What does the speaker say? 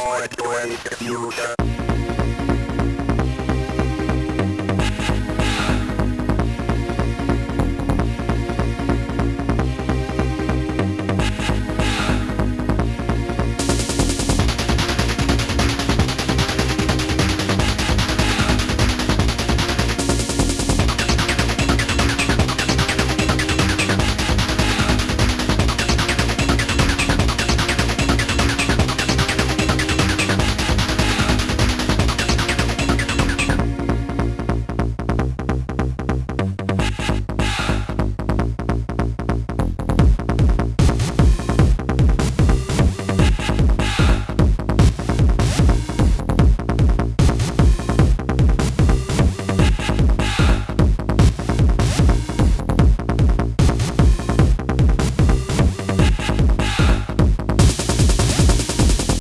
more joy diffusion.